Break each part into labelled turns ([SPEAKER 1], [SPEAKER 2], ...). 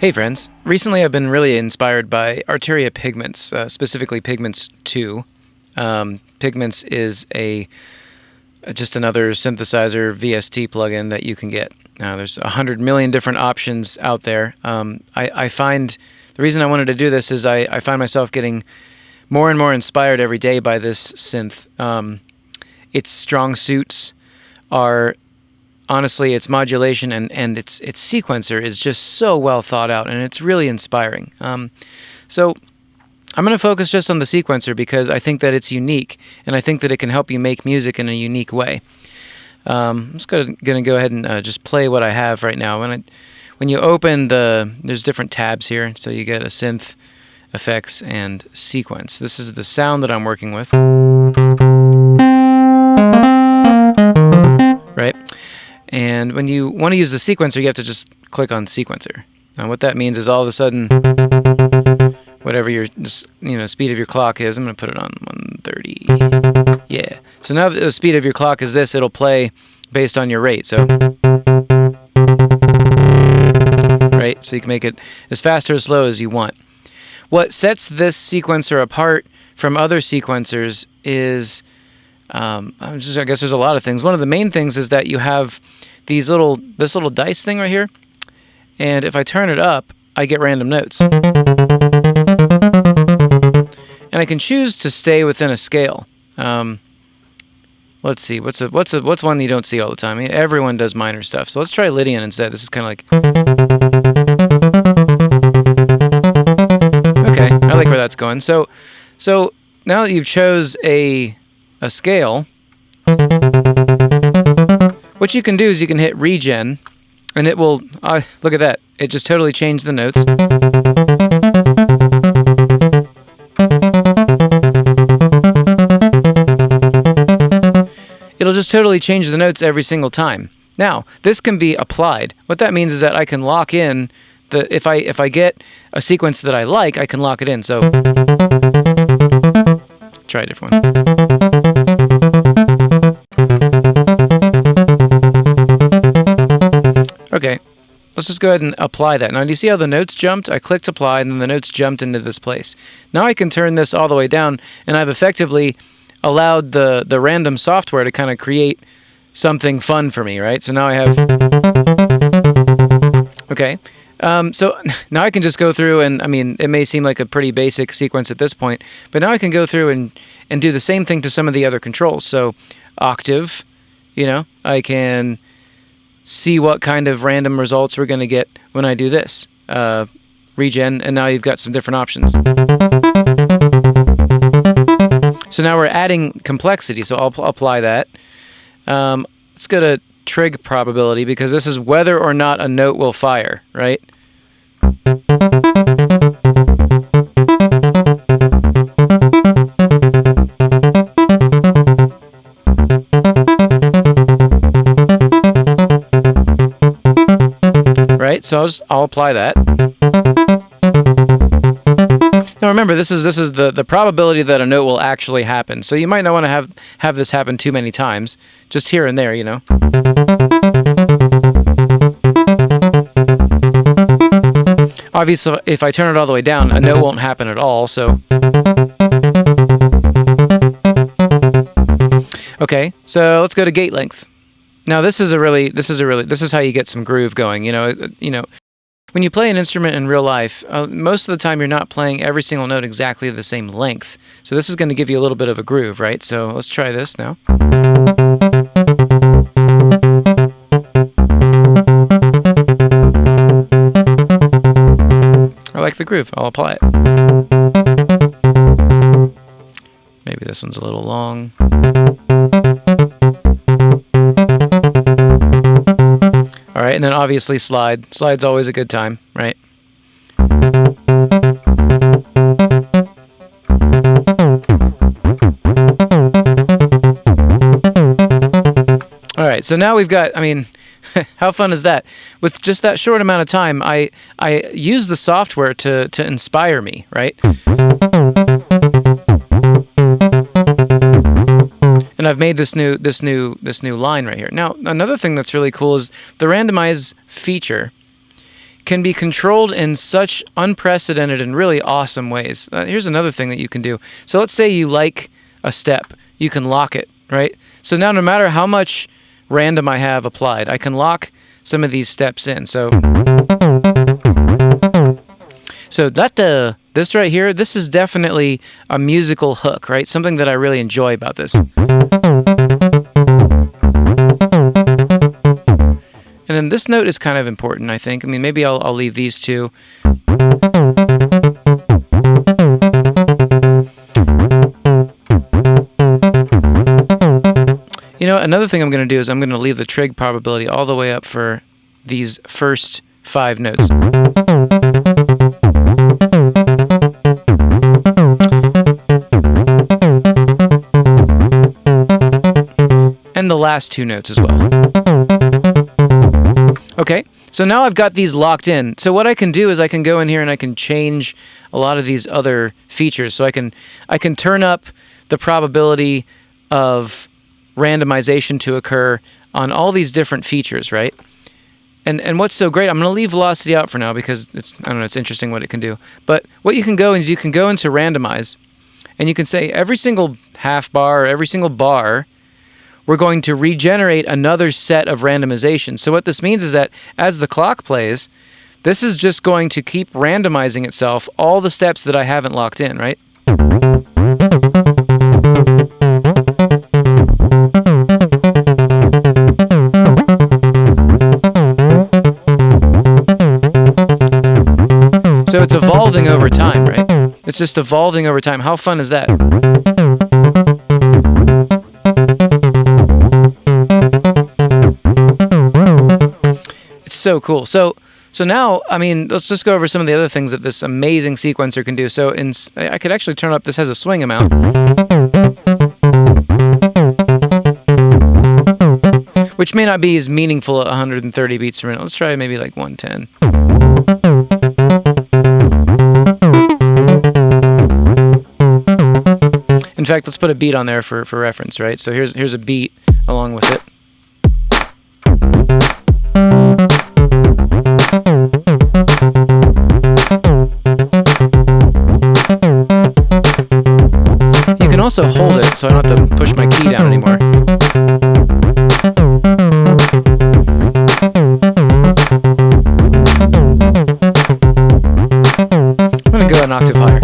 [SPEAKER 1] Hey friends, recently I've been really inspired by Arturia Pigments, uh, specifically Pigments 2. Um, Pigments is a just another synthesizer VST plugin that you can get. Now there's a hundred million different options out there. Um, I, I, find the reason I wanted to do this is I, I, find myself getting more and more inspired every day by this synth. Um, its strong suits are honestly, its modulation and, and its its sequencer is just so well thought out, and it's really inspiring. Um, so I'm going to focus just on the sequencer because I think that it's unique, and I think that it can help you make music in a unique way. Um, I'm just going to go ahead and uh, just play what I have right now. When I, when you open the, there's different tabs here, so you get a synth, effects, and sequence. This is the sound that I'm working with. Right? And when you want to use the sequencer, you have to just click on sequencer. Now what that means is all of a sudden, whatever your you know speed of your clock is, I'm going to put it on 130. Yeah. So now the speed of your clock is this, it'll play based on your rate. So right, so you can make it as fast or as slow as you want. What sets this sequencer apart from other sequencers is um, just, I guess there's a lot of things. One of the main things is that you have these little this little dice thing right here, and if I turn it up, I get random notes, and I can choose to stay within a scale. Um, let's see, what's a what's a what's one you don't see all the time? Everyone does minor stuff, so let's try Lydian instead. This is kind of like okay, I like where that's going. So, so now that you've chose a a scale, what you can do is you can hit regen, and it will, uh, look at that, it just totally changed the notes. It'll just totally change the notes every single time. Now, this can be applied. What that means is that I can lock in the if I if I get a sequence that I like, I can lock it in. So try a different one. Okay, let's just go ahead and apply that. Now, do you see how the notes jumped? I clicked apply, and then the notes jumped into this place. Now I can turn this all the way down, and I've effectively allowed the, the random software to kind of create something fun for me, right? So now I have... Okay, um, so now I can just go through and, I mean, it may seem like a pretty basic sequence at this point, but now I can go through and, and do the same thing to some of the other controls. So octave, you know, I can see what kind of random results we're going to get when I do this. Uh, regen, and now you've got some different options. So now we're adding complexity, so I'll apply that. Um, let's go to trig probability, because this is whether or not a note will fire, right? right? So I'll, just, I'll apply that. Now remember, this is this is the the probability that a note will actually happen. So you might not want to have have this happen too many times, just here and there, you know. Obviously, if I turn it all the way down, a note won't happen at all. So. Okay, so let's go to gate length. Now this is a really this is a really this is how you get some groove going. You know, you know, when you play an instrument in real life, uh, most of the time you're not playing every single note exactly the same length. So this is going to give you a little bit of a groove, right? So let's try this now. I like the groove. I'll apply it. Maybe this one's a little long. All right, and then obviously slide. Slide's always a good time, right? All right, so now we've got, I mean, how fun is that? With just that short amount of time, I I use the software to to inspire me, right? And I've made this new this new this new line right here. Now, another thing that's really cool is the randomize feature can be controlled in such unprecedented and really awesome ways. Uh, here's another thing that you can do. So let's say you like a step, you can lock it, right? So now no matter how much random I have applied, I can lock some of these steps in. So so that uh, this right here, this is definitely a musical hook, right? Something that I really enjoy about this. And then this note is kind of important, I think. I mean, maybe I'll, I'll leave these two. You know, another thing I'm going to do is I'm going to leave the trig probability all the way up for these first five notes. Last two notes as well. Okay, so now I've got these locked in. So what I can do is I can go in here and I can change a lot of these other features. So I can I can turn up the probability of randomization to occur on all these different features, right? And and what's so great, I'm going to leave velocity out for now because it's I don't know, it's interesting what it can do. But what you can go is you can go into randomize and you can say every single half bar every single bar we're going to regenerate another set of randomization. So what this means is that as the clock plays, this is just going to keep randomizing itself all the steps that I haven't locked in, right? So it's evolving over time, right? It's just evolving over time. How fun is that? So cool. So so now, I mean, let's just go over some of the other things that this amazing sequencer can do. So in, I could actually turn up, this has a swing amount. Which may not be as meaningful at 130 beats per minute. Let's try maybe like 110. In fact, let's put a beat on there for, for reference, right? So here's here's a beat along with it. Also hold it so I don't have to push my key down anymore. I'm going to go an octave higher.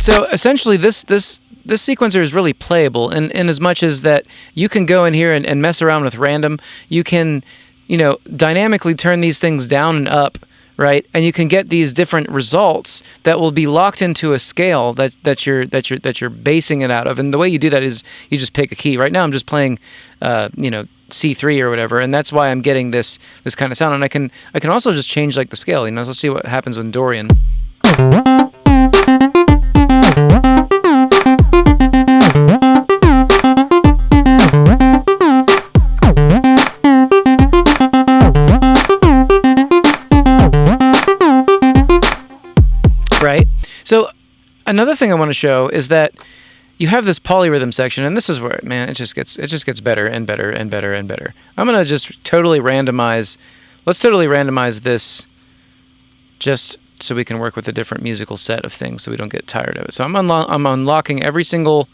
[SPEAKER 1] So essentially, this this this sequencer is really playable in, in as much as that you can go in here and, and mess around with random. You can, you know, dynamically turn these things down and up, right? And you can get these different results that will be locked into a scale that, that you're that you're that you're basing it out of. And the way you do that is you just pick a key. Right now, I'm just playing, uh, you know, C3 or whatever, and that's why I'm getting this this kind of sound. And I can I can also just change like the scale. You know, let's see what happens when Dorian. Another thing I want to show is that you have this polyrhythm section, and this is where man, it just gets it just gets better and better and better and better. I'm gonna just totally randomize. Let's totally randomize this, just so we can work with a different musical set of things, so we don't get tired of it. So I'm unlo- I'm unlocking every single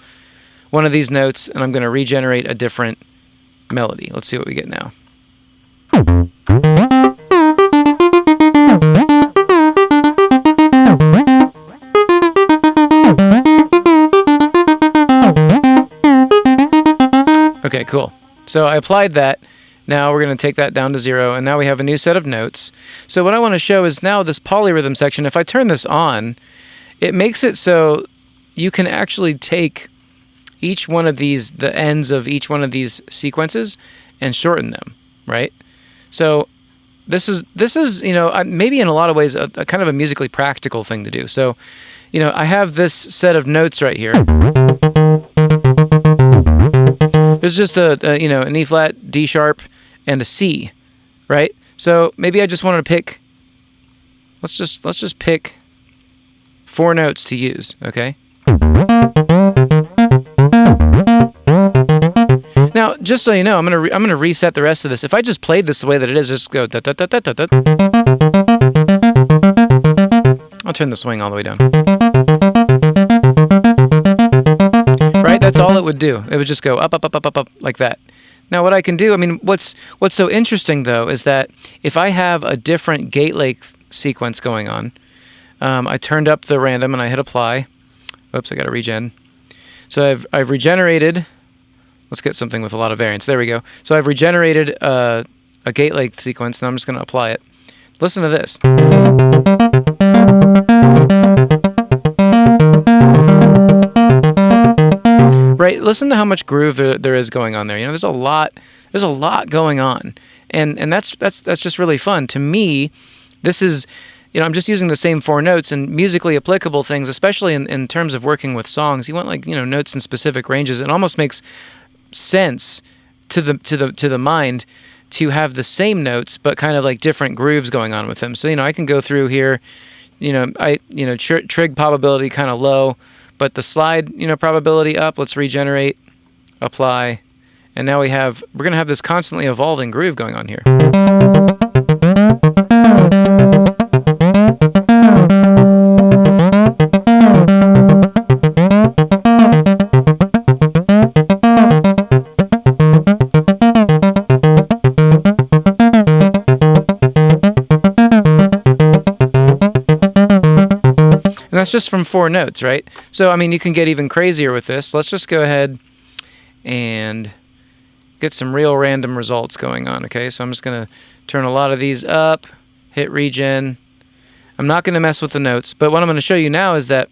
[SPEAKER 1] one of these notes, and I'm gonna regenerate a different melody. Let's see what we get now. Cool. So I applied that. Now we're going to take that down to zero, and now we have a new set of notes. So what I want to show is now this polyrhythm section, if I turn this on, it makes it so you can actually take each one of these, the ends of each one of these sequences, and shorten them, right? So this is this is you know maybe in a lot of ways a, a kind of a musically practical thing to do. So, you know, I have this set of notes right here. There's just a, a you know an E flat, D sharp, and a C, right? So maybe I just wanted to pick. Let's just let's just pick four notes to use, okay? Now, just so you know, I'm gonna I'm gonna reset the rest of this. If I just played this the way that it is, just go da da da da da. I'll turn the swing all the way down. That's all it would do. It would just go up, up, up, up, up, up like that. Now, what I can do, I mean, what's what's so interesting though is that if I have a different gate length sequence going on, um, I turned up the random and I hit apply. Oops, I got to regen. So I've I've regenerated Let's get something with a lot of variance. There we go. So I've regenerated uh, a gate length sequence, and I'm just going to apply it. Listen to this. Listen to how much groove there, is going on there. You know, there's a lot. There's a lot going on, and and that's that's that's just really fun. To me, this is you know, I'm just using the same four notes and musically applicable things, especially in, in terms of working with songs. You want like, you know, notes in specific ranges. It almost makes sense to the to the to the mind to have the same notes but kind of like different grooves going on with them. So you know, I can go through here, you know, I you know tr- trig probability kind of low, but the slide you know probability up. Let's regenerate, apply, and now we have we're gonna have this constantly evolving groove going on here. Just from four notes, right? So, I mean, you can get even crazier with this. Let's just go ahead and get some real random results going on, okay? So I'm just going to turn a lot of these up, hit regen. I'm not going to mess with the notes, but what I'm going to show you now is that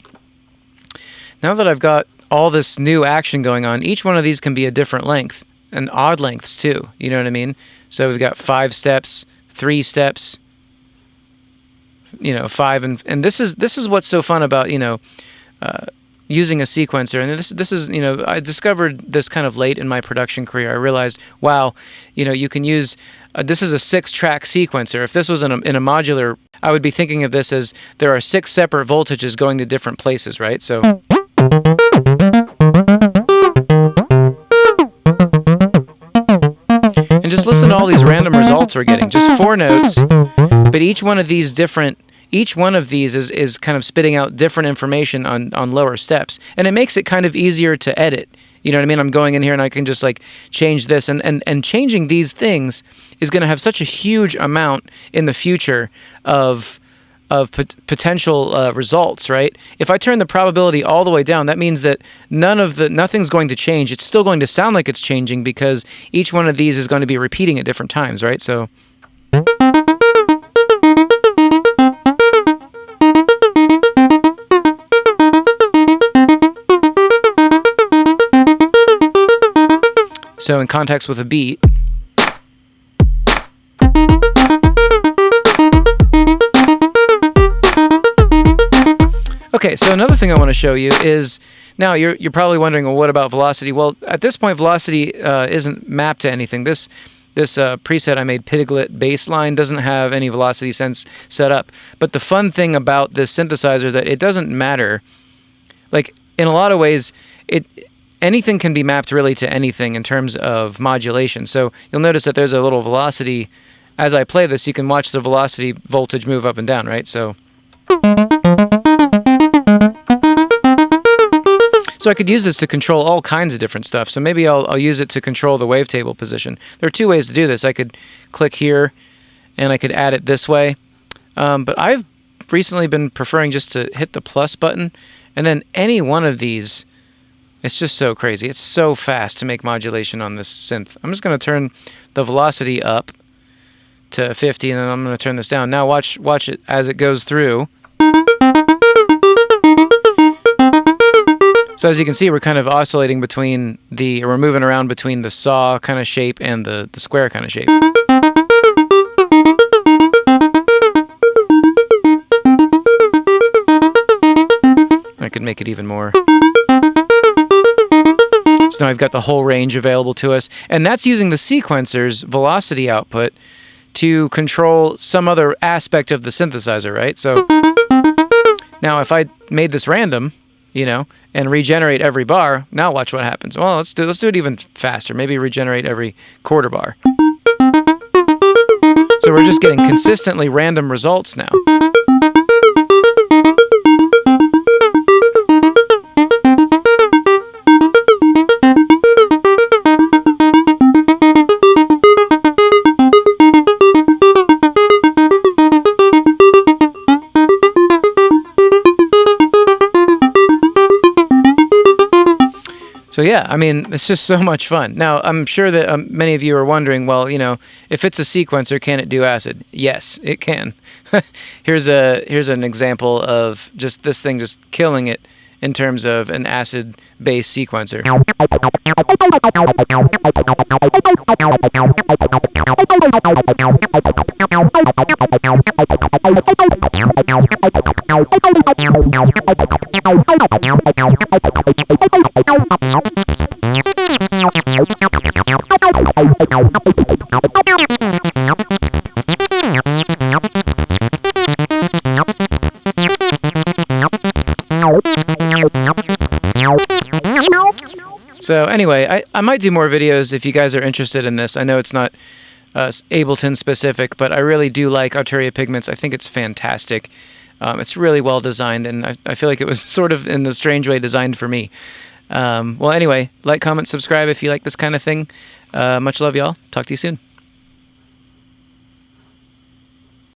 [SPEAKER 1] now that I've got all this new action going on, each one of these can be a different length and odd lengths too. You know what I mean? So we've got five steps, three steps, you know five and and this is this is what's so fun about you know uh, using a sequencer. And this this is you know I discovered this kind of late in my production career. I realized wow you know you can use uh, this is a six track sequencer. If this was in a, in a modular I would be thinking of this as there are six separate voltages going to different places right? So and just listen to all these random results we're getting. Just four notes but each one of these different each one of these is, is kind of spitting out different information on, on lower steps. And it makes it kind of easier to edit. You know what I mean? I'm going in here and I can just like change this and, and, and changing these things is going to have such a huge amount in the future of of pot- potential uh, results, right? If I turn the probability all the way down, that means that none of the nothing's going to change. It's still going to sound like it's changing because each one of these is going to be repeating at different times, right? So So in context with a beat. Okay, so another thing I want to show you is now you're you're probably wondering, well, what about velocity? Well, at this point, velocity uh, isn't mapped to anything. This this uh, preset I made, Piglet Baseline, doesn't have any velocity sense set up. But the fun thing about this synthesizer is that it doesn't matter. Like in a lot of ways, it anything can be mapped really to anything in terms of modulation. So you'll notice that there's a little velocity. As I play this, you can watch the velocity voltage move up and down, right? So. So I could use this to control all kinds of different stuff. So maybe I'll, I'll use it to control the wavetable position. There are two ways to do this. I could click here and I could add it this way. Um, but I've recently been preferring just to hit the plus button and then any one of these it's just so crazy. It's so fast to make modulation on this synth. I'm just going to turn the velocity up to 50 and then I'm going to turn this down. Now watch watch it as it goes through. So as you can see, we're kind of oscillating between the, we're moving around between the saw kind of shape and the, the square kind of shape. I could make it even more. So now I've got the whole range available to us. And that's using the sequencer's velocity output to control some other aspect of the synthesizer, right? So Now, if I made this random, you know, and regenerate every bar, now watch what happens. Well, let's do let's do it even faster. Maybe regenerate every quarter bar. So we're just getting consistently random results now. So yeah, I mean, it's just so much fun. Now, I'm sure that um, many of you are wondering, well, you know, if it's a sequencer, can it do acid? Yes, it can. here's a here's an example of just this thing just killing it in terms of an acid-based sequencer. So anyway, I, I might do more videos if you guys are interested in this. I know it's not uh, Ableton specific, but I really do like Arturia Pigments. I think it's fantastic. Um, it's really well designed, and I, I, feel like it was sort of in the strange way designed for me. Um, well, anyway, like, comment, subscribe if you like this kind of thing. Uh, much love, y'all. Talk to you soon.